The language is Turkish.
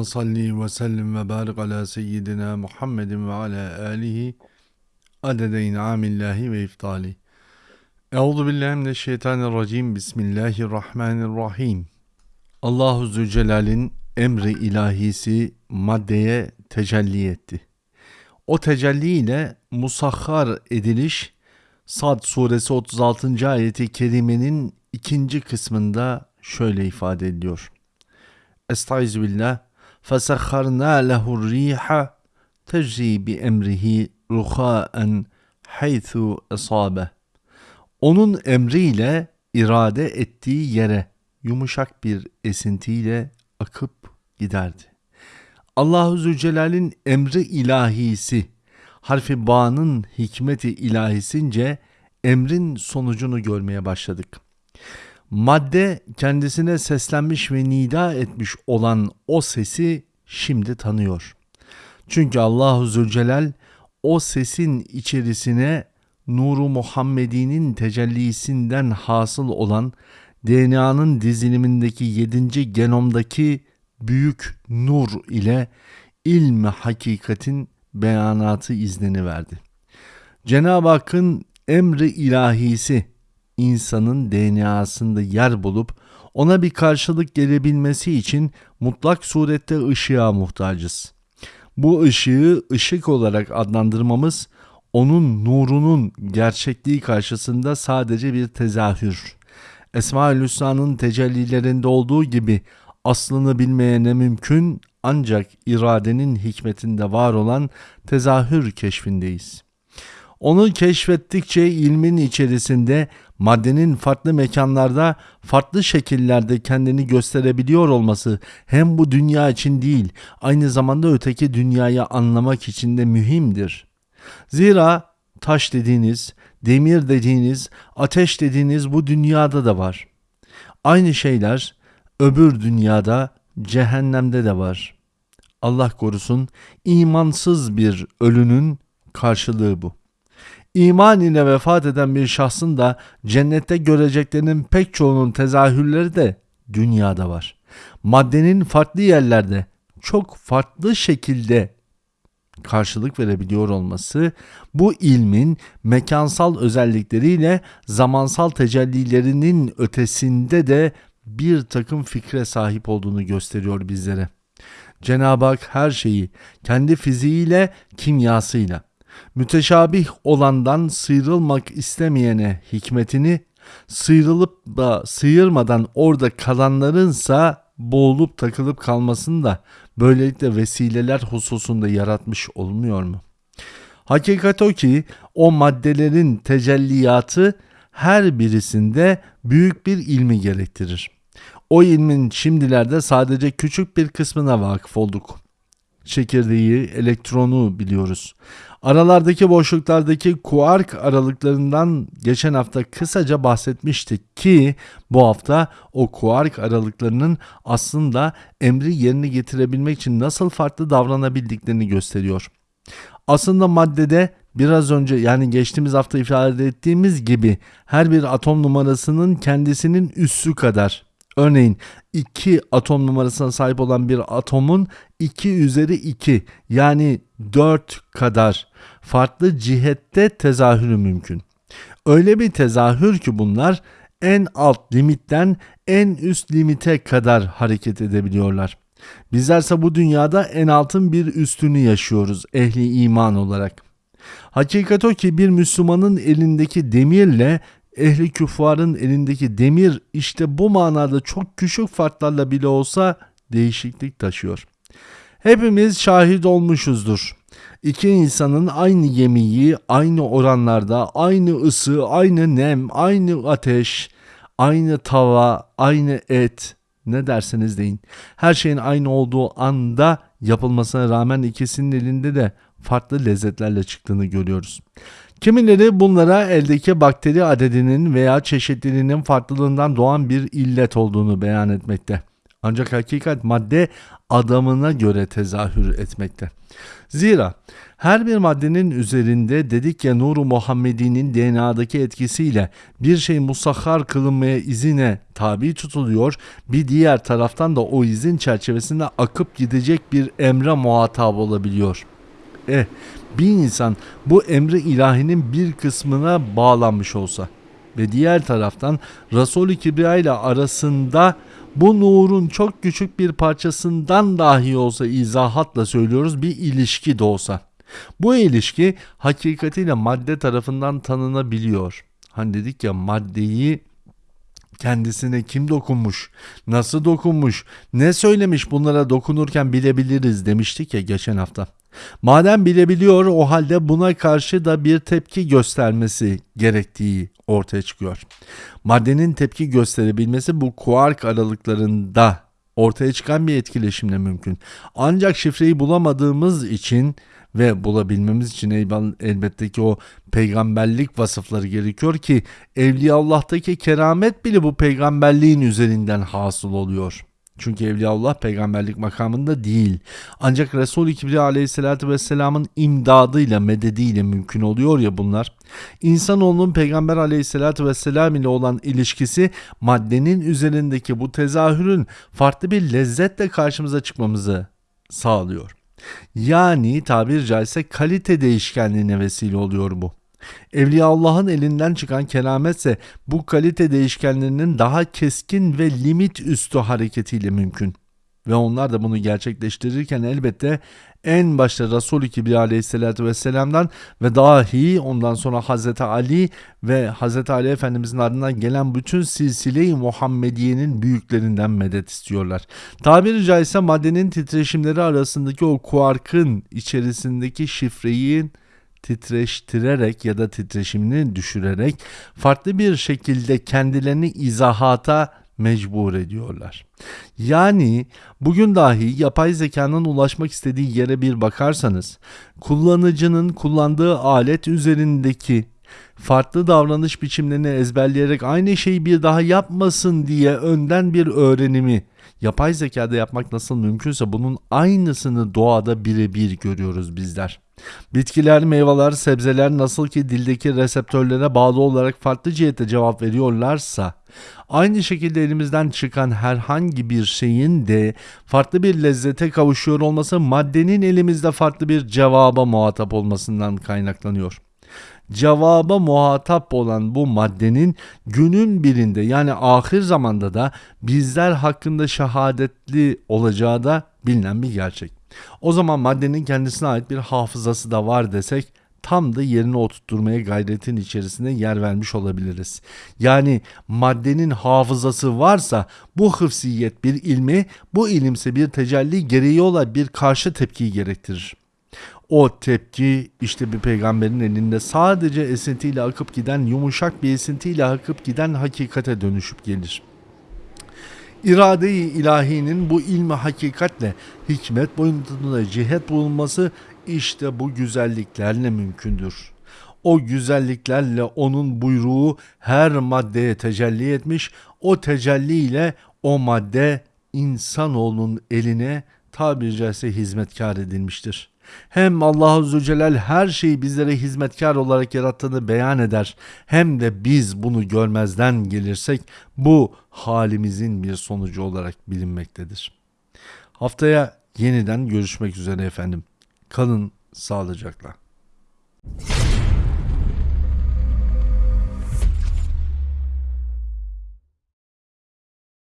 Allahümme salli ve sellim ve barik ala seyyidina Muhammedin ve ala alihi adede in'amillahi ve iftali. Euzu billahi mineşşeytanirracim. Bismillahirrahmanirrahim. Allahu Zülcelal'in emri ilahisi maddeye tecelli etti. O tecelli ile musahhar ediliş Sad suresi 36. ayeti kerimenin ikinci kısmında şöyle ifade ediliyor. Estaizu billah. فَسَخَّرْنَا لَهُ الرِّيحَ تَجْرِي بِاَمْرِهِ رُخَاءً حَيْثُ اَصَابَهِ Onun emriyle irade ettiği yere yumuşak bir esintiyle akıp giderdi. Allahu Zülcelal'in emri ilahisi, harfi bağının hikmeti ilahisince emrin sonucunu görmeye başladık. Madde kendisine seslenmiş ve nida etmiş olan o sesi şimdi tanıyor. Çünkü Allahu Zülcelal o sesin içerisine nuru Muhammedi'nin tecellisinden hasıl olan DNA'nın dizilimindeki 7. genomdaki büyük nur ile ilmi hakikatin beyanatı iznini verdi. Cenab-ı Hakk'ın emri ilahisi insanın DNA'sında yer bulup ona bir karşılık gelebilmesi için mutlak surette ışığa muhtacız. Bu ışığı ışık olarak adlandırmamız onun nurunun gerçekliği karşısında sadece bir tezahür. Esma-ül Hüsna'nın tecellilerinde olduğu gibi aslını bilmeye ne mümkün ancak iradenin hikmetinde var olan tezahür keşfindeyiz. Onu keşfettikçe ilmin içerisinde maddenin farklı mekanlarda, farklı şekillerde kendini gösterebiliyor olması hem bu dünya için değil, aynı zamanda öteki dünyayı anlamak için de mühimdir. Zira taş dediğiniz, demir dediğiniz, ateş dediğiniz bu dünyada da var. Aynı şeyler öbür dünyada, cehennemde de var. Allah korusun imansız bir ölünün karşılığı bu. İman ile vefat eden bir şahsın da cennette göreceklerinin pek çoğunun tezahürleri de dünyada var. Maddenin farklı yerlerde çok farklı şekilde karşılık verebiliyor olması bu ilmin mekansal özellikleriyle zamansal tecellilerinin ötesinde de bir takım fikre sahip olduğunu gösteriyor bizlere. Cenab-ı Hak her şeyi kendi fiziğiyle, kimyasıyla, müteşabih olandan sıyrılmak istemeyene hikmetini, sıyrılıp da sıyırmadan orada kalanlarınsa boğulup takılıp kalmasını da böylelikle vesileler hususunda yaratmış olmuyor mu? Hakikat o ki o maddelerin tecelliyatı her birisinde büyük bir ilmi gerektirir. O ilmin şimdilerde sadece küçük bir kısmına vakıf olduk. Çekirdeği, elektronu biliyoruz. Aralardaki boşluklardaki kuark aralıklarından geçen hafta kısaca bahsetmiştik ki bu hafta o kuark aralıklarının aslında emri yerine getirebilmek için nasıl farklı davranabildiklerini gösteriyor. Aslında maddede biraz önce yani geçtiğimiz hafta ifade ettiğimiz gibi her bir atom numarasının kendisinin üssü kadar Örneğin 2 atom numarasına sahip olan bir atomun 2 üzeri 2 yani 4 kadar farklı cihette tezahürü mümkün. Öyle bir tezahür ki bunlar en alt limitten en üst limite kadar hareket edebiliyorlar. Bizlerse bu dünyada en altın bir üstünü yaşıyoruz ehli iman olarak. Hakikat o ki bir Müslümanın elindeki demirle ehli küffarın elindeki demir işte bu manada çok küçük farklarla bile olsa değişiklik taşıyor. Hepimiz şahit olmuşuzdur. İki insanın aynı yemeği, aynı oranlarda, aynı ısı, aynı nem, aynı ateş, aynı tava, aynı et, ne derseniz deyin. Her şeyin aynı olduğu anda yapılmasına rağmen ikisinin elinde de farklı lezzetlerle çıktığını görüyoruz. Kimileri bunlara eldeki bakteri adedinin veya çeşitliliğinin farklılığından doğan bir illet olduğunu beyan etmekte. Ancak hakikat madde adamına göre tezahür etmekte. Zira her bir maddenin üzerinde dedik ya nuru Muhammedi'nin DNA'daki etkisiyle bir şey musahhar kılınmaya izine tabi tutuluyor. Bir diğer taraftan da o izin çerçevesinde akıp gidecek bir emre muhatap olabiliyor. Eh bir insan bu emri ilahinin bir kısmına bağlanmış olsa ve diğer taraftan Resul-i Kibriya ile arasında bu nurun çok küçük bir parçasından dahi olsa izahatla söylüyoruz bir ilişki de olsa. Bu ilişki hakikatiyle madde tarafından tanınabiliyor. Hani dedik ya maddeyi kendisine kim dokunmuş, nasıl dokunmuş, ne söylemiş bunlara dokunurken bilebiliriz demiştik ya geçen hafta. Madem bilebiliyor o halde buna karşı da bir tepki göstermesi gerektiği ortaya çıkıyor. Maddenin tepki gösterebilmesi bu kuark aralıklarında ortaya çıkan bir etkileşimle mümkün. Ancak şifreyi bulamadığımız için ve bulabilmemiz için elbette ki o peygamberlik vasıfları gerekiyor ki Evliyaullah'taki keramet bile bu peygamberliğin üzerinden hasıl oluyor. Çünkü Evliyaullah peygamberlik makamında değil. Ancak Resul-i Kibriya aleyhissalatü vesselamın imdadıyla, medediyle mümkün oluyor ya bunlar. İnsanoğlunun peygamber aleyhissalatü vesselam ile olan ilişkisi maddenin üzerindeki bu tezahürün farklı bir lezzetle karşımıza çıkmamızı sağlıyor. Yani tabir caizse kalite değişkenliğine vesile oluyor bu. Evliya Allah'ın elinden çıkan kerametse bu kalite değişkenlerinin daha keskin ve limit üstü hareketiyle mümkün. Ve onlar da bunu gerçekleştirirken elbette en başta Resul-i Kibriya aleyhissalatü vesselam'dan ve dahi ondan sonra Hazreti Ali ve Hazreti Ali Efendimizin ardından gelen bütün silsile-i Muhammediye'nin büyüklerinden medet istiyorlar. Tabiri caizse maddenin titreşimleri arasındaki o kuarkın içerisindeki şifreyi titreştirerek ya da titreşimini düşürerek farklı bir şekilde kendilerini izahata mecbur ediyorlar. Yani bugün dahi yapay zekanın ulaşmak istediği yere bir bakarsanız kullanıcının kullandığı alet üzerindeki farklı davranış biçimlerini ezberleyerek aynı şeyi bir daha yapmasın diye önden bir öğrenimi yapay zekada yapmak nasıl mümkünse bunun aynısını doğada birebir görüyoruz bizler. Bitkiler, meyveler, sebzeler nasıl ki dildeki reseptörlere bağlı olarak farklı cihette cevap veriyorlarsa aynı şekilde elimizden çıkan herhangi bir şeyin de farklı bir lezzete kavuşuyor olması maddenin elimizde farklı bir cevaba muhatap olmasından kaynaklanıyor cevaba muhatap olan bu maddenin günün birinde yani ahir zamanda da bizler hakkında şehadetli olacağı da bilinen bir gerçek. O zaman maddenin kendisine ait bir hafızası da var desek tam da yerine oturtturmaya gayretin içerisinde yer vermiş olabiliriz. Yani maddenin hafızası varsa bu hıfziyet bir ilmi, bu ilimse bir tecelli gereği olan bir karşı tepkiyi gerektirir. O tepki işte bir peygamberin elinde sadece esintiyle akıp giden yumuşak bir esintiyle akıp giden hakikate dönüşüp gelir. İrade-i ilahinin bu ilmi hakikatle hikmet boyutunda cihet bulunması işte bu güzelliklerle mümkündür. O güzelliklerle onun buyruğu her maddeye tecelli etmiş, o tecelli ile o madde insanoğlunun eline tabiri caizse hizmetkar edilmiştir. Hem Allah Azze Celal her şeyi bizlere hizmetkar olarak yarattığını beyan eder. Hem de biz bunu görmezden gelirsek bu halimizin bir sonucu olarak bilinmektedir. Haftaya yeniden görüşmek üzere efendim. Kalın sağlıcakla.